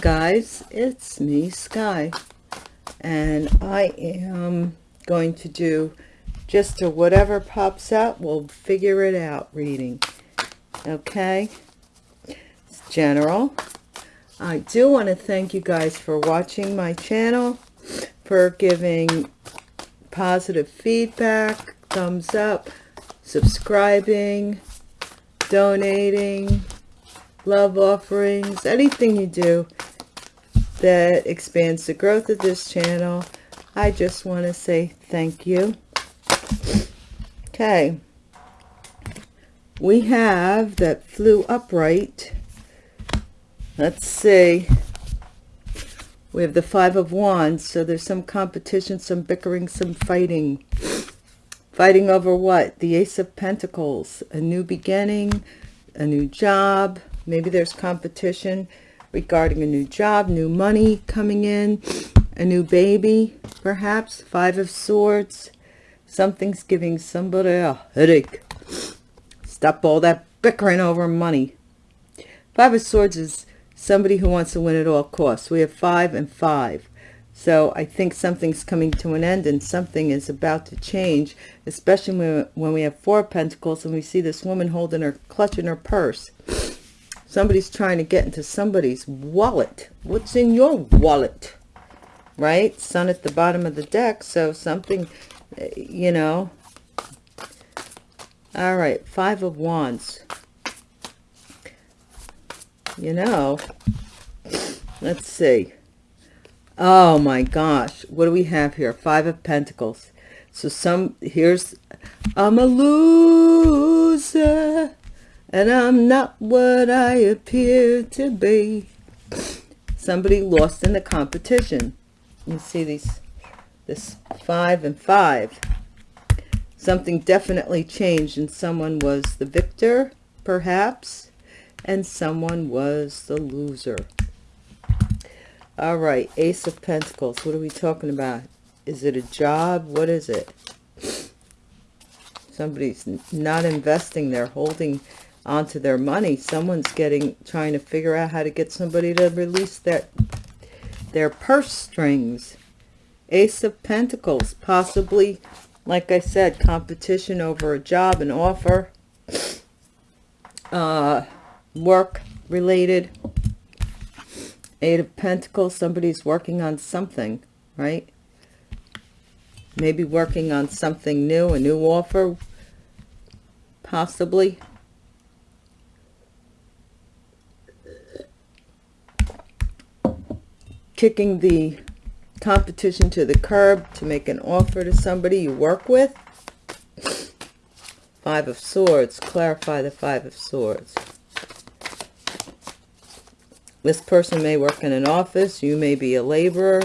Guys, it's me, Sky, and I am going to do just a whatever pops up, we'll figure it out reading, okay? It's general. I do want to thank you guys for watching my channel, for giving positive feedback, thumbs up, subscribing, donating, love offerings, anything you do that expands the growth of this channel. I just want to say thank you. Okay. We have that flew upright. Let's see. We have the Five of Wands, so there's some competition, some bickering, some fighting. Fighting over what? The Ace of Pentacles. A new beginning, a new job, Maybe there's competition regarding a new job, new money coming in, a new baby, perhaps. Five of Swords. Something's giving somebody a headache. Stop all that bickering over money. Five of Swords is somebody who wants to win at all costs. We have five and five. So I think something's coming to an end and something is about to change, especially when, when we have four pentacles and we see this woman holding her, clutching her purse. Somebody's trying to get into somebody's wallet. What's in your wallet? Right? Sun at the bottom of the deck. So something, eh, you know. All right. Five of Wands. You know. Let's see. Oh my gosh. What do we have here? Five of Pentacles. So some, here's, I'm a loser and I'm not what I appear to be. Somebody lost in the competition. You see these, this five and five. Something definitely changed and someone was the victor, perhaps, and someone was the loser. All right, Ace of Pentacles. What are we talking about? Is it a job? What is it? Somebody's not investing. They're holding onto their money. Someone's getting trying to figure out how to get somebody to release their their purse strings. Ace of Pentacles, possibly, like I said, competition over a job, an offer, uh, work related. Eight of Pentacles, somebody's working on something, right? Maybe working on something new, a new offer, possibly. Kicking the competition to the curb to make an offer to somebody you work with. Five of Swords. Clarify the Five of Swords. This person may work in an office. You may be a laborer.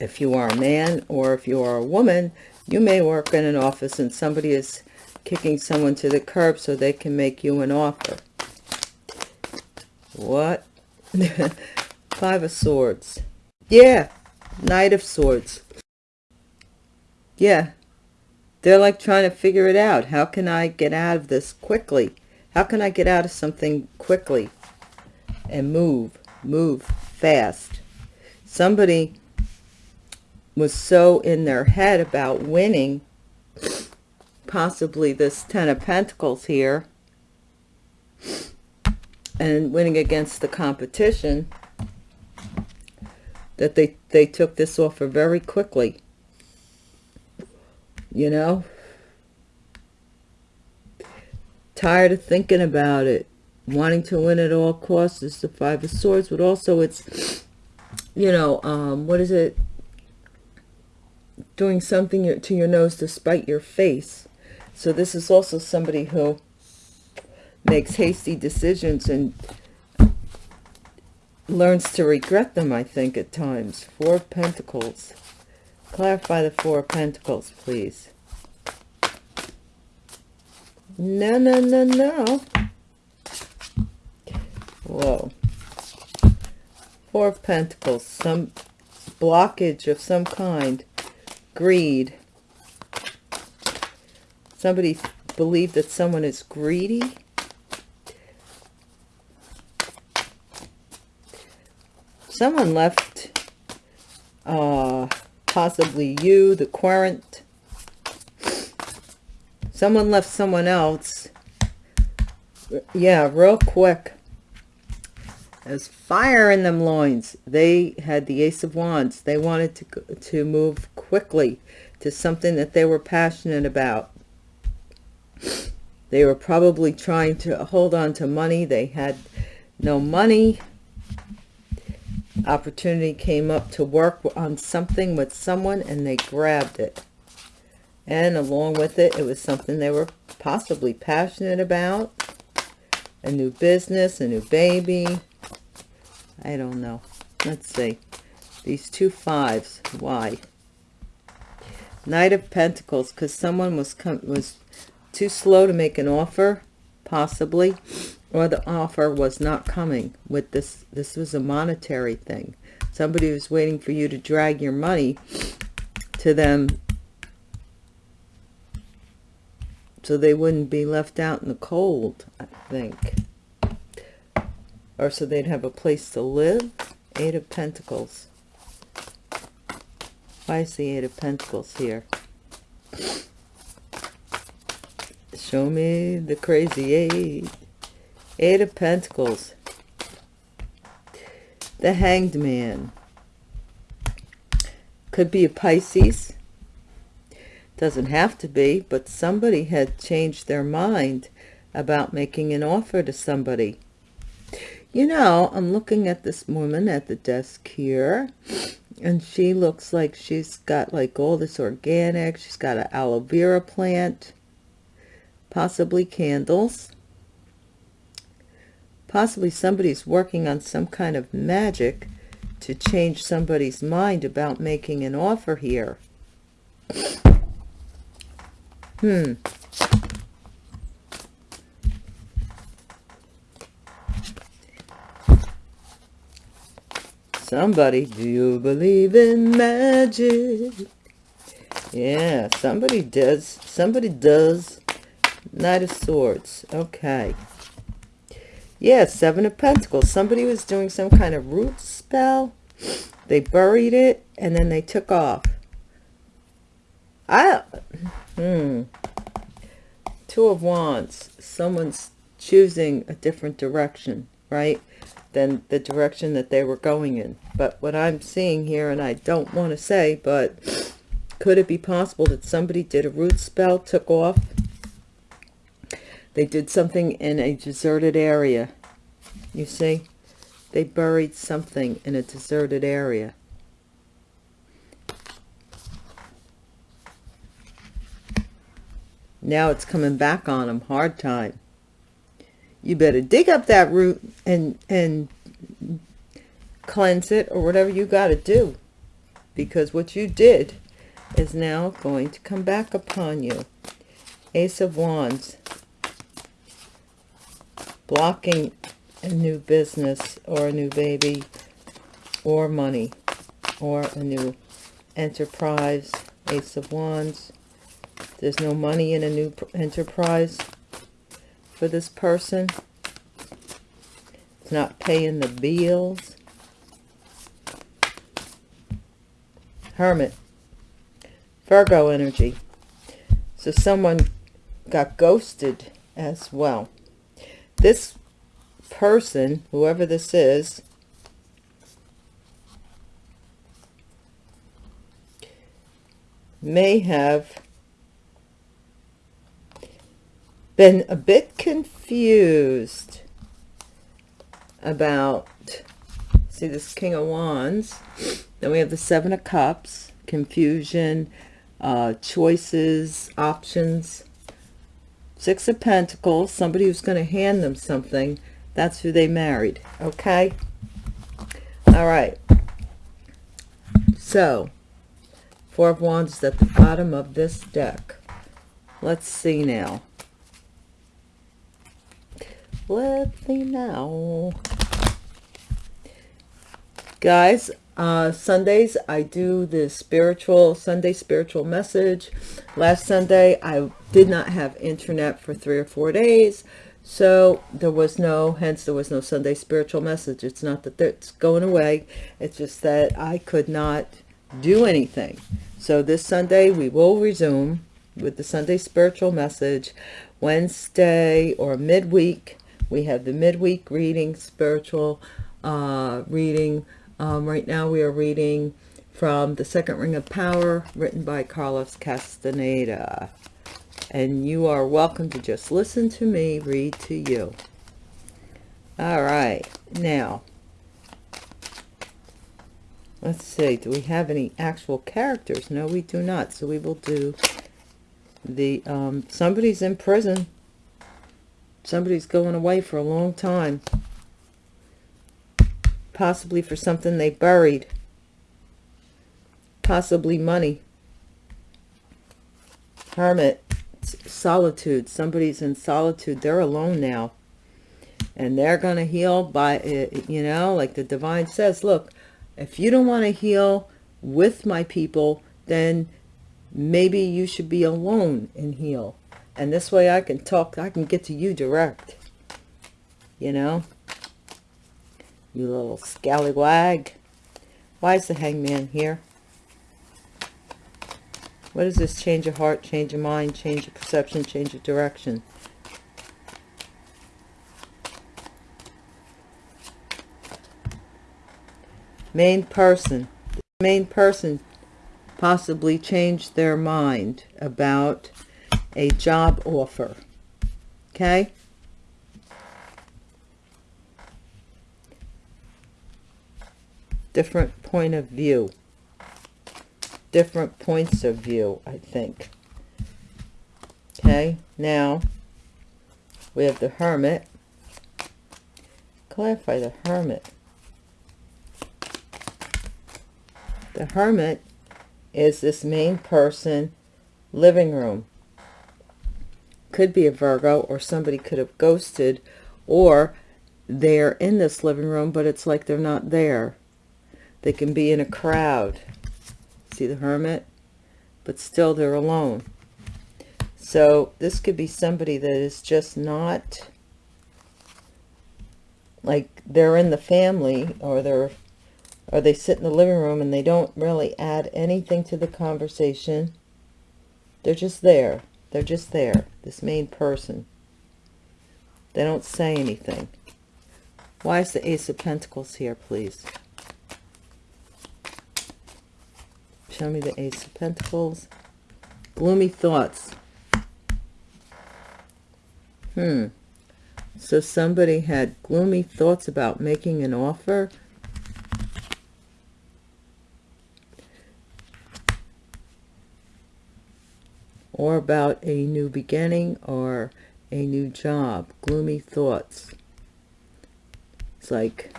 If you are a man or if you are a woman, you may work in an office and somebody is kicking someone to the curb so they can make you an offer. What? Five of Swords. Yeah. Knight of Swords. Yeah. They're like trying to figure it out. How can I get out of this quickly? How can I get out of something quickly? And move. Move fast. Somebody was so in their head about winning. Possibly this Ten of Pentacles here. And winning against the competition that they, they took this offer very quickly. You know? Tired of thinking about it. Wanting to win at all costs is the Five of Swords, but also it's, you know, um, what is it? Doing something to your nose to spite your face. So this is also somebody who makes hasty decisions and learns to regret them, I think, at times. Four Pentacles. Clarify the Four Pentacles, please. No, no, no, no. Whoa. Four of Pentacles. Some blockage of some kind. Greed. Somebody believe that someone is greedy someone left uh possibly you the querent someone left someone else. Yeah real quick. There's fire in them loins. They had the ace of wands. They wanted to to move quickly to something that they were passionate about. They were probably trying to hold on to money. They had no money opportunity came up to work on something with someone and they grabbed it. And along with it it was something they were possibly passionate about. A new business a new baby. I don't know. Let's see. These two fives. Why? Knight of pentacles because someone was was too slow to make an offer possibly or the offer was not coming with this this was a monetary thing. Somebody was waiting for you to drag your money to them so they wouldn't be left out in the cold i think. Or so they'd have a place to live? Eight of pentacles. Why is the eight of pentacles here show me the crazy eight Eight of Pentacles. The Hanged Man. Could be a Pisces. Doesn't have to be, but somebody had changed their mind about making an offer to somebody. You know, I'm looking at this woman at the desk here, and she looks like she's got like all this organic. She's got an aloe vera plant, possibly candles Possibly somebody's working on some kind of magic to change somebody's mind about making an offer here. Hmm. Somebody, do you believe in magic? Yeah, somebody does. Somebody does. Knight of Swords. Okay. Yeah, Seven of Pentacles. Somebody was doing some kind of root spell. They buried it and then they took off. I, hmm. Two of Wands. Someone's choosing a different direction, right? Than the direction that they were going in. But what I'm seeing here, and I don't want to say, but could it be possible that somebody did a root spell, took off, they did something in a deserted area. You see? They buried something in a deserted area. Now it's coming back on them. Hard time. You better dig up that root and, and cleanse it or whatever you got to do. Because what you did is now going to come back upon you. Ace of Wands blocking a new business or a new baby or money or a new enterprise ace of wands. There's no money in a new enterprise for this person. It's not paying the bills. Hermit. Virgo energy. So someone got ghosted as well this person, whoever this is, may have been a bit confused about see this king of wands. Then we have the seven of cups confusion uh choices options Six of Pentacles, somebody who's going to hand them something. That's who they married. Okay? All right. So, Four of Wands is at the bottom of this deck. Let's see now. Let's see now. Guys, uh, Sundays, I do the spiritual, Sunday spiritual message. Last Sunday, I did not have internet for three or four days. So there was no, hence there was no Sunday spiritual message. It's not that it's going away. It's just that I could not do anything. So this Sunday we will resume with the Sunday spiritual message. Wednesday or midweek, we have the midweek reading, spiritual uh, reading. Um, right now we are reading from The Second Ring of Power, written by Carlos Castaneda and you are welcome to just listen to me read to you. All right, now, let's see, do we have any actual characters? No, we do not, so we will do the, um, somebody's in prison. Somebody's going away for a long time. Possibly for something they buried. Possibly money. Hermit. Solitude. Somebody's in solitude. They're alone now. And they're going to heal by it you know like the divine says look if you don't want to heal with my people then maybe you should be alone and heal. And this way i can talk i can get to you direct. You know you little scallywag why is the hangman here what is this? Change of heart, change of mind, change of perception, change of direction. Main person. main person possibly changed their mind about a job offer. Okay? Different point of view different points of view, I think. Okay, now we have the Hermit. Clarify the Hermit. The Hermit is this main person living room. Could be a Virgo or somebody could have ghosted or they're in this living room, but it's like they're not there. They can be in a crowd. See the hermit? But still they're alone. So this could be somebody that is just not like they're in the family or they're or they sit in the living room and they don't really add anything to the conversation. They're just there. They're just there this main person. They don't say anything. Why is the ace of pentacles here please Show me the Ace of Pentacles. Gloomy thoughts. Hmm. So somebody had gloomy thoughts about making an offer. Or about a new beginning or a new job. Gloomy thoughts. It's like,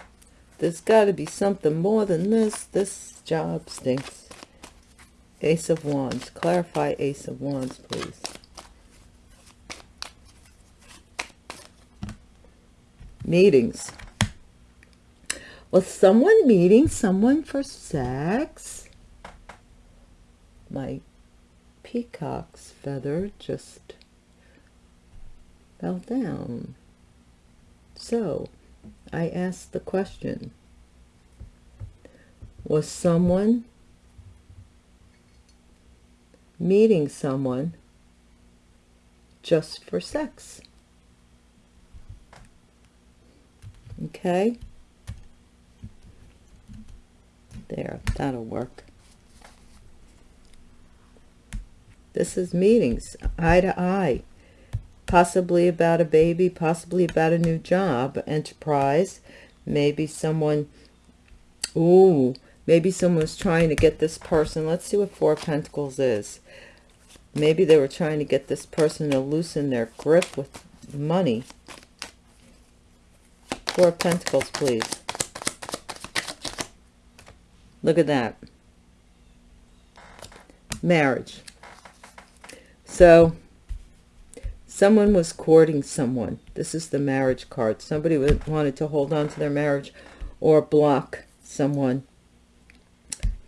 there's got to be something more than this. This job stinks. Ace of Wands. Clarify Ace of Wands, please. Meetings. Was someone meeting someone for sex? My peacock's feather just fell down. So, I asked the question. Was someone meeting someone just for sex. Okay? There, that'll work. This is meetings, eye to eye. Possibly about a baby, possibly about a new job, enterprise. Maybe someone, ooh, maybe someone's trying to get this person. Let's see what Four Pentacles is. Maybe they were trying to get this person to loosen their grip with money. Four Pentacles, please. Look at that. Marriage. So, someone was courting someone. This is the marriage card. Somebody wanted to hold on to their marriage or block someone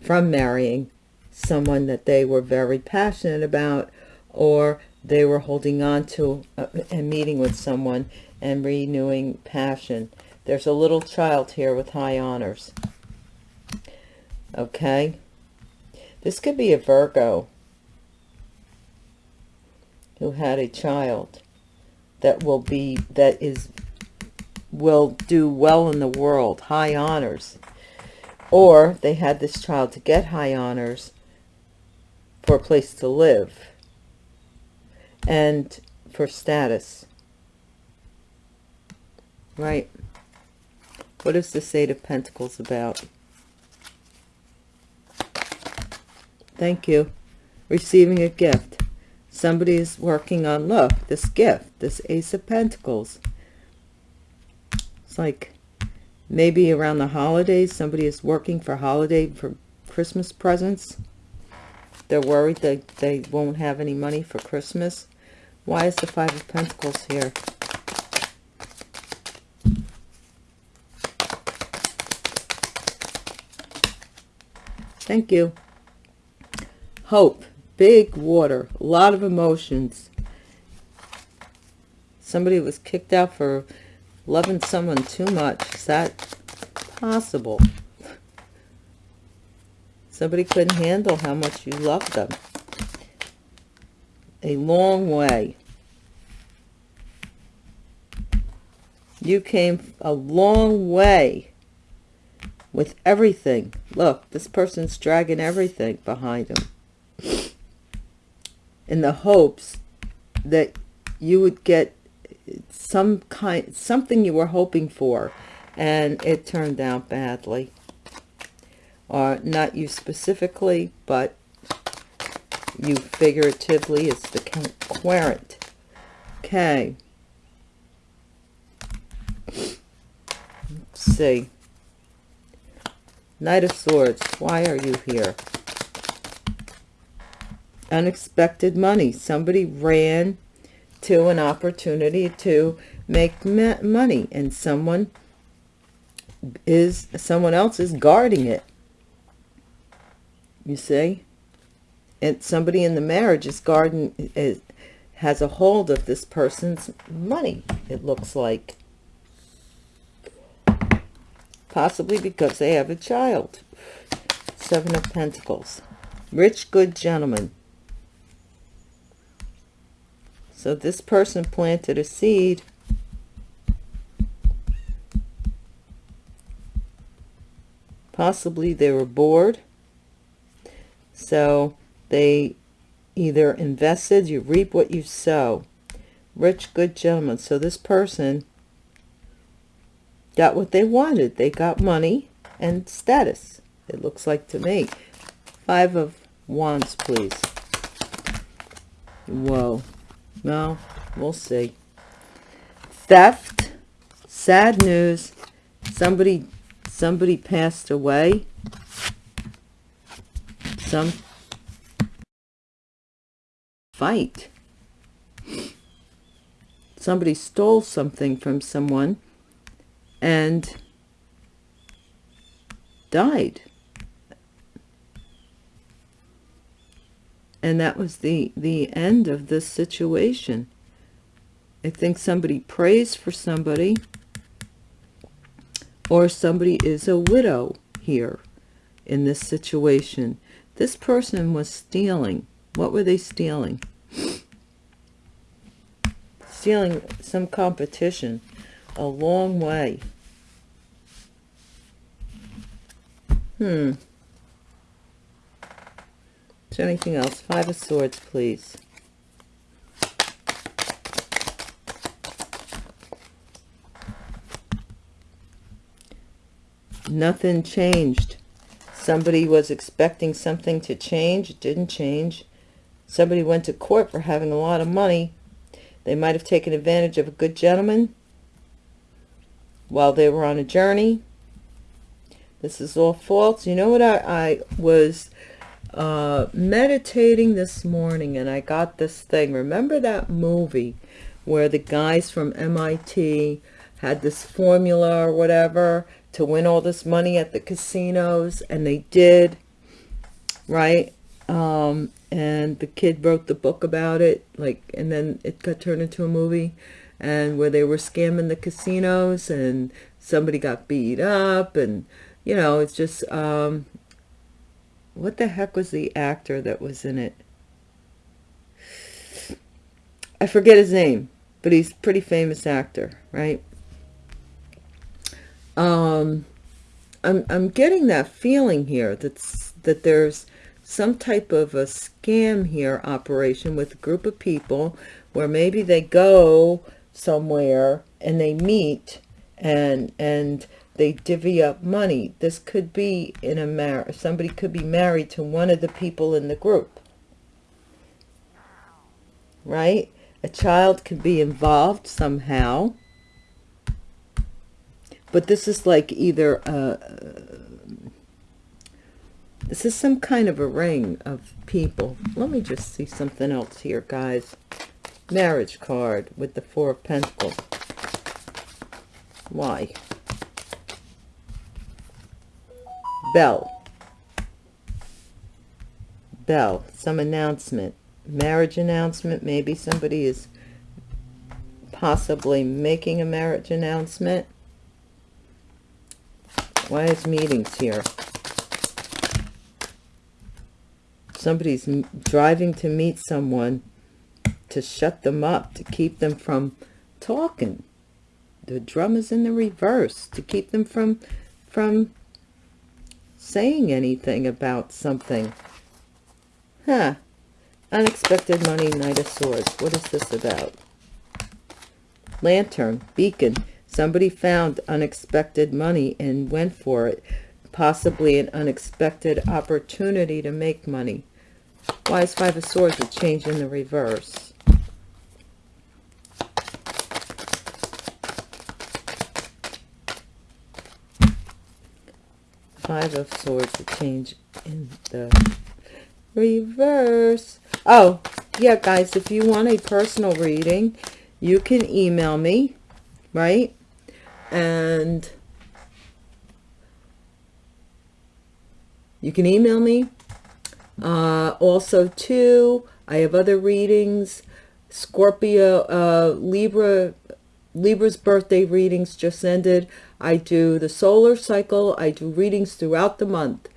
from marrying someone that they were very passionate about or they were holding on to a, a meeting with someone and renewing passion. There's a little child here with high honors. Okay. This could be a Virgo who had a child that will be, that is, will do well in the world, high honors. Or they had this child to get high honors for a place to live and for status. Right? What is the Eight of Pentacles about? Thank you. Receiving a gift. Somebody is working on, look, this gift, this Ace of Pentacles. It's like maybe around the holidays, somebody is working for holiday, for Christmas presents. They're worried that they won't have any money for Christmas. Why is the Five of Pentacles here? Thank you. Hope. Big water. A lot of emotions. Somebody was kicked out for loving someone too much. Is that possible? Somebody couldn't handle how much you loved them. A long way. You came a long way with everything. Look, this person's dragging everything behind him. In the hopes that you would get some kind, something you were hoping for, and it turned out badly. Or not you specifically, but you figuratively, it's the querent. Okay. Let's see. Knight of Swords, why are you here? Unexpected money. Somebody ran to an opportunity to make money and someone is someone else is guarding it. You see? And somebody in the marriage is guarding has a hold of this person's money, it looks like possibly because they have a child. Seven of Pentacles. Rich, good gentleman. So this person planted a seed. Possibly they were bored. So they either invested, you reap what you sow. Rich, good gentleman. So this person got what they wanted. They got money and status, it looks like to me. Five of Wands, please. Whoa. Well, we'll see. Theft. Sad news. Somebody, somebody passed away. Some fight. Somebody stole something from someone and died. And that was the, the end of this situation. I think somebody prays for somebody or somebody is a widow here in this situation. This person was stealing. What were they stealing? Stealing some competition a long way. Hmm. Anything else? Five of Swords, please. Nothing changed. Somebody was expecting something to change. It didn't change. Somebody went to court for having a lot of money. They might have taken advantage of a good gentleman while they were on a journey. This is all false. You know what? I, I was uh, meditating this morning and I got this thing. Remember that movie where the guys from MIT had this formula or whatever to win all this money at the casinos and they did right um and the kid wrote the book about it like and then it got turned into a movie and where they were scamming the casinos and somebody got beat up and you know it's just um what the heck was the actor that was in it? I forget his name but he's pretty famous actor right? Um i'm i'm getting that feeling here that's that there's some type of a scam here operation with a group of people where maybe they go somewhere and they meet and and they divvy up money. This could be in a marriage somebody could be married to one of the people in the group. Right? A child could be involved somehow. But this is like either uh this is some kind of a ring of people. Let me just see something else here guys. Marriage card with the four of pentacles. Why? Bell. Bell. Some announcement. Marriage announcement. Maybe somebody is possibly making a marriage announcement. Why is meetings here? Somebody's driving to meet someone to shut them up, to keep them from talking the drum is in the reverse to keep them from from saying anything about something. Huh. Unexpected money knight of swords. What is this about? Lantern beacon. Somebody found unexpected money and went for it. Possibly an unexpected opportunity to make money. Why is five of swords a change in the reverse five of swords to change in the reverse. Oh yeah guys if you want a personal reading you can email me right? And you can email me. Uh, also too i have other readings. Scorpio uh, libra libra's birthday readings just ended I do the solar cycle. I do readings throughout the month.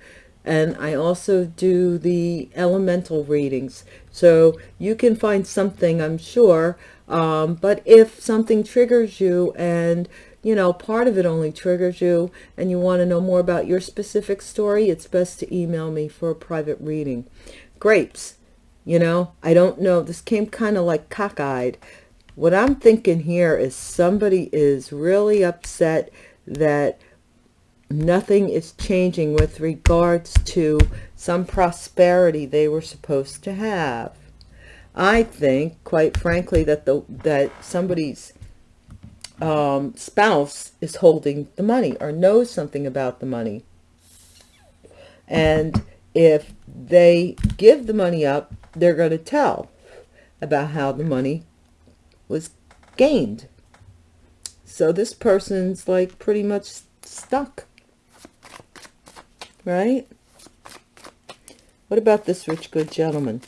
And I also do the elemental readings. So you can find something, I'm sure. Um, but if something triggers you and, you know, part of it only triggers you and you want to know more about your specific story, it's best to email me for a private reading. Grapes, you know, I don't know. This came kind of like cockeyed. What I'm thinking here is somebody is really upset that nothing is changing with regards to some prosperity they were supposed to have. I think, quite frankly, that the that somebody's um, spouse is holding the money or knows something about the money. And if they give the money up, they're going to tell about how the money was gained. So this person's like pretty much stuck. Right? What about this rich good gentleman?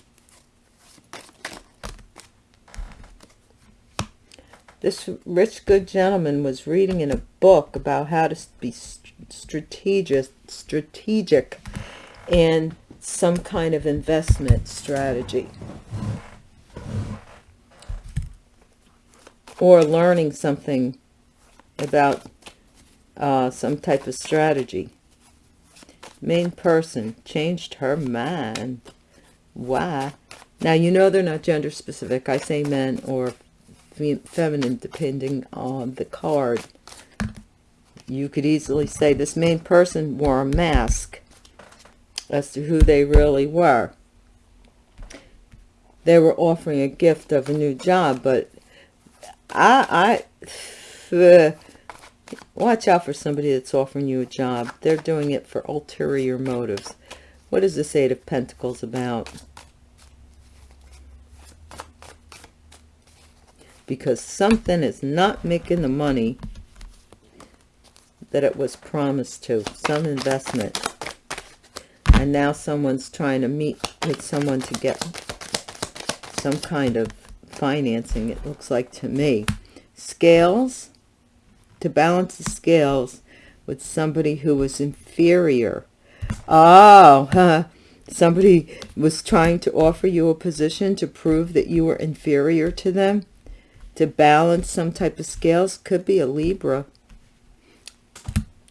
This rich good gentleman was reading in a book about how to be strategic, strategic in some kind of investment strategy. Or learning something about uh, some type of strategy. Main person changed her mind. Why? Now, you know they're not gender specific. I say men or feminine depending on the card. You could easily say this main person wore a mask as to who they really were. They were offering a gift of a new job, but I, I, Watch out for somebody that's offering you a job. They're doing it for ulterior motives. What is this Eight of Pentacles about? Because something is not making the money that it was promised to. Some investment. And now someone's trying to meet with someone to get some kind of financing, it looks like to me. scales, to balance the scales with somebody who was inferior. Oh, huh. Somebody was trying to offer you a position to prove that you were inferior to them. To balance some type of scales. Could be a Libra.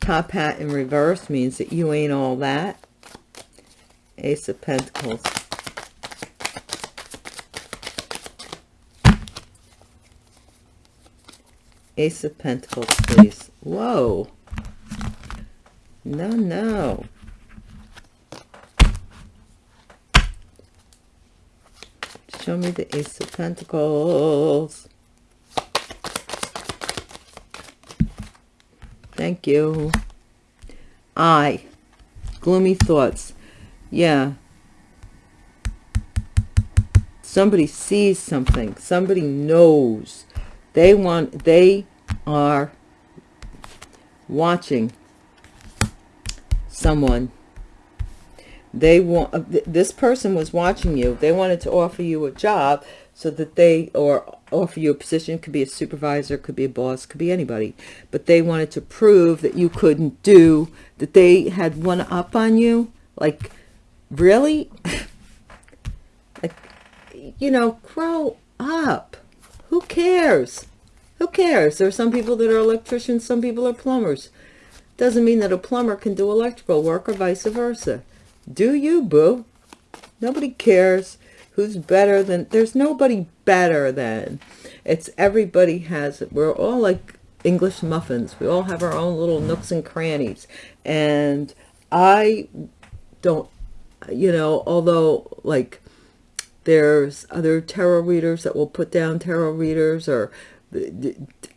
Top hat in reverse means that you ain't all that. Ace of Pentacles. Ace of Pentacles, please. Whoa. No, no. Show me the Ace of Pentacles. Thank you. I. Gloomy thoughts. Yeah. Somebody sees something. Somebody knows. They want, they are watching someone. They want uh, this person was watching you. They wanted to offer you a job so that they or offer you a position. Could be a supervisor could be a boss could be anybody. But they wanted to prove that you couldn't do that they had one up on you. Like really? Like you know grow up who cares who cares there are some people that are electricians some people are plumbers doesn't mean that a plumber can do electrical work or vice versa do you, boo? Nobody cares who's better than, there's nobody better than. It's everybody has it. We're all like English muffins. We all have our own little nooks and crannies. And I don't, you know, although like there's other tarot readers that will put down tarot readers or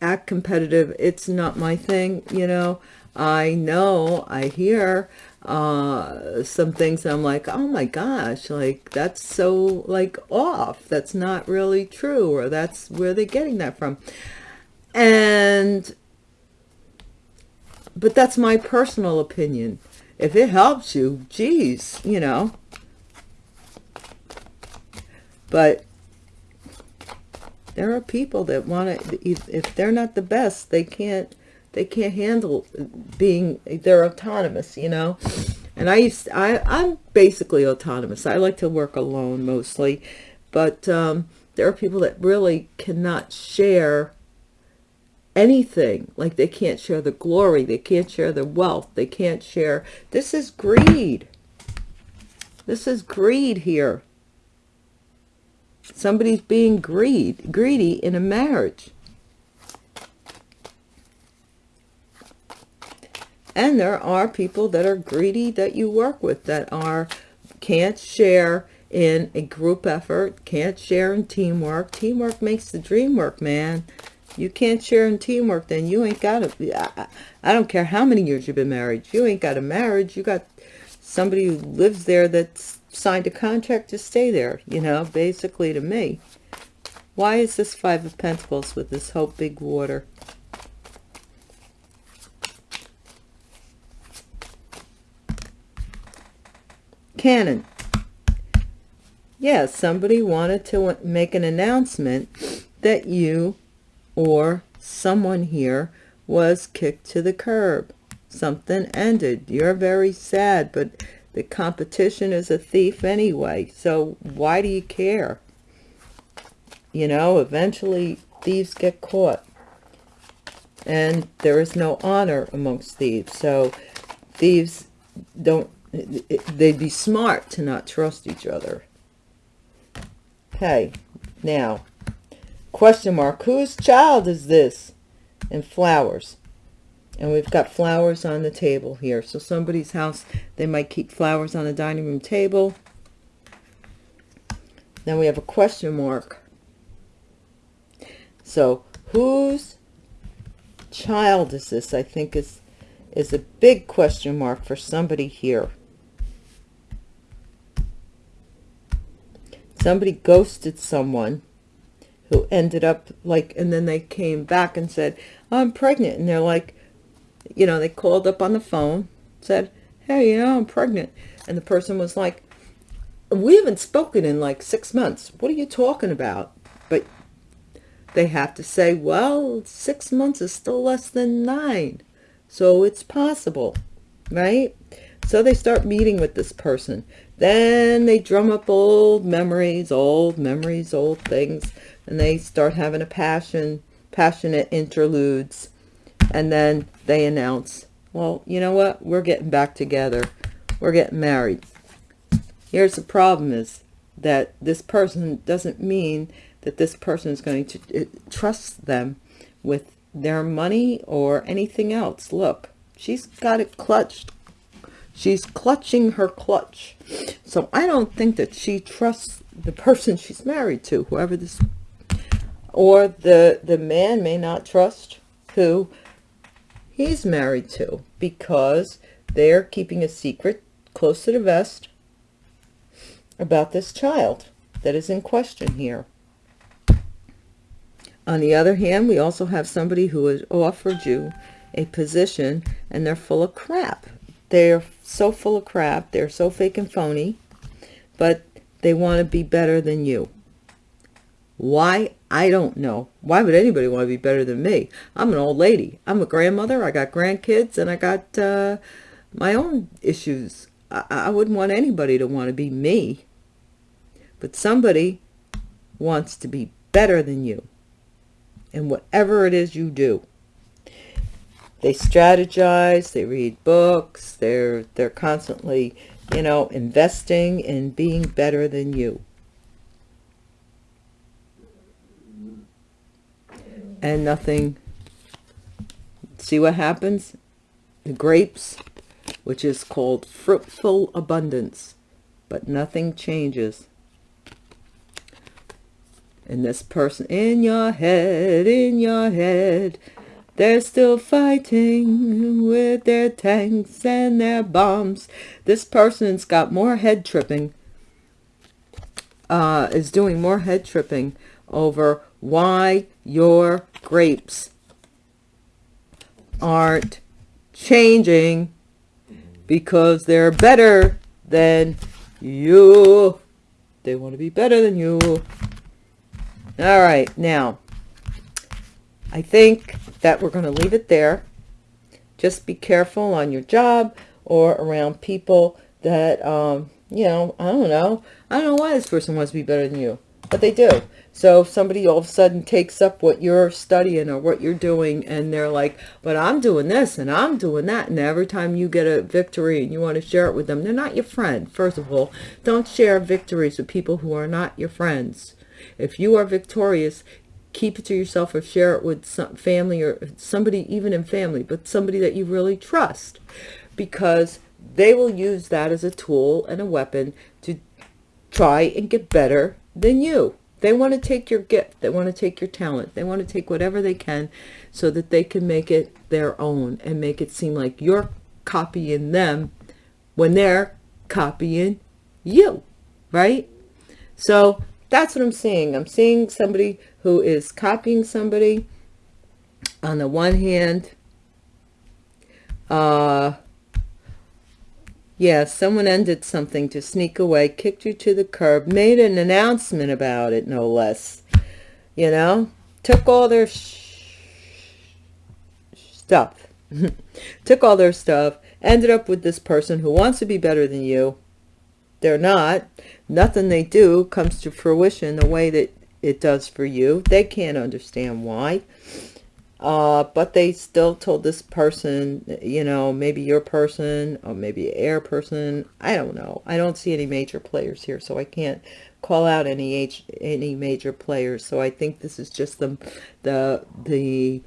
act competitive. It's not my thing, you know. I know, I hear uh, some things I'm like, oh my gosh, like that's so like off. That's not really true or that's where they're getting that from. And, but that's my personal opinion. If it helps you, geez, you know. But there are people that want to, if they're not the best, they can't, they can't handle being they're autonomous you know? And i used i i'm basically autonomous. I like to work alone mostly. But um, there are people that really cannot share anything. Like they can't share the glory. They can't share the wealth. They can't share this is greed. This is greed here somebody's being greed greedy in a marriage And there are people that are greedy that you work with that are can't share in a group effort, can't share in teamwork. Teamwork makes the dream work, man. You can't share in teamwork, then you ain't got a, I don't care how many years you've been married. You ain't got a marriage. You got somebody who lives there that's signed a contract to stay there, you know, basically to me. Why is this Five of Pentacles with this Hope Big Water? Cannon. Yeah, somebody wanted to make an announcement that you or someone here was kicked to the curb. Something ended. You're very sad, but the competition is a thief anyway. So why do you care? You know, eventually thieves get caught. And there is no honor amongst thieves. So thieves don't they'd be smart to not trust each other. Okay, now, question mark, whose child is this? And flowers. And we've got flowers on the table here. So somebody's house, they might keep flowers on the dining room table. Then we have a question mark. So whose child is this? I think is is a big question mark for somebody here. somebody ghosted someone who ended up like and then they came back and said i'm pregnant and they're like you know they called up on the phone said hey you know i'm pregnant and the person was like we haven't spoken in like six months what are you talking about but they have to say, well, six months is still less than nine. So it's possible, right? So they start meeting with this person. Then they drum up old memories, old memories, old things, and they start having a passion, passionate interludes. And then they announce, well, you know what? We're getting back together. We're getting married. Here's the problem is that this person doesn't mean that this person is going to uh, trust them with their money or anything else. Look, she's got it clutched She's clutching her clutch. So I don't think that she trusts the person she's married to, whoever this, or the, the man may not trust who he's married to because they're keeping a secret close to the vest about this child that is in question here. On the other hand, we also have somebody who has offered you a position and they're full of crap. They're so full of crap. They're so fake and phony. But they want to be better than you. Why? I don't know. Why would anybody want to be better than me? I'm an old lady. I'm a grandmother. I got grandkids and I got uh, my own issues. I, I wouldn't want anybody to want to be me. But somebody wants to be better than you. And whatever it is you do they strategize they read books they're they're constantly you know investing in being better than you and nothing. See what happens? The grapes which is called fruitful abundance but nothing changes. And this person in your head in your head they're still fighting with their tanks and their bombs. This person's got more head tripping, uh, is doing more head tripping over why your grapes aren't changing because they're better than you. They want to be better than you. All right, now, I think that we're going to leave it there. Just be careful on your job or around people that, um, you know, I don't know. I don't know why this person wants to be better than you, but they do. So if somebody all of a sudden takes up what you're studying or what you're doing and they're like, but I'm doing this and I'm doing that. And every time you get a victory and you want to share it with them, they're not your friend. First of all, don't share victories with people who are not your friends. If you are victorious, keep it to yourself or share it with some family or somebody even in family but somebody that you really trust because they will use that as a tool and a weapon to try and get better than you they want to take your gift they want to take your talent they want to take whatever they can so that they can make it their own and make it seem like you're copying them when they're copying you right so that's what I'm seeing. I'm seeing somebody who is copying somebody. On the one hand, uh, yeah, someone ended something to sneak away, kicked you to the curb, made an announcement about it, no less. You know, took all their stuff, took all their stuff, ended up with this person who wants to be better than you. They're not nothing they do comes to fruition the way that it does for you. They can't understand why. Uh, but they still told this person, you know, maybe your person or maybe air person. I don't know. I don't see any major players here, so I can't call out any H, any major players. So I think this is just the the the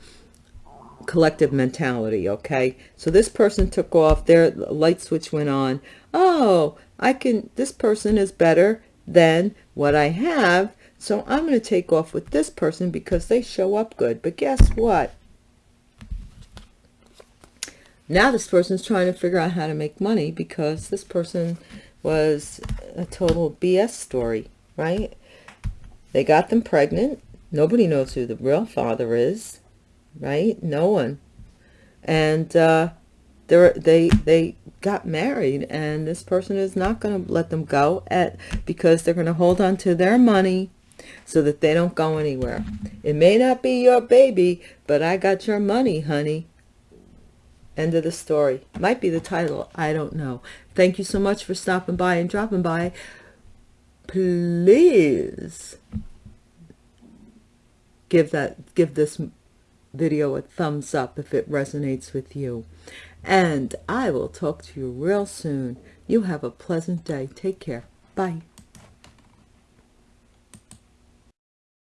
collective mentality. Okay, so this person took off. Their light switch went on. Oh, I can, this person is better than what I have. So I'm going to take off with this person because they show up good. But guess what? Now this person's trying to figure out how to make money because this person was a total BS story, right? They got them pregnant. Nobody knows who the real father is, right? No one. And uh, they they they got married and this person is not going to let them go at because they're going to hold on to their money so that they don't go anywhere. It may not be your baby, but I got your money, honey. End of the story. Might be the title. I don't know. Thank you so much for stopping by and dropping by. Please give that give this video a thumbs up if it resonates with you. And I will talk to you real soon. You have a pleasant day. Take care. Bye.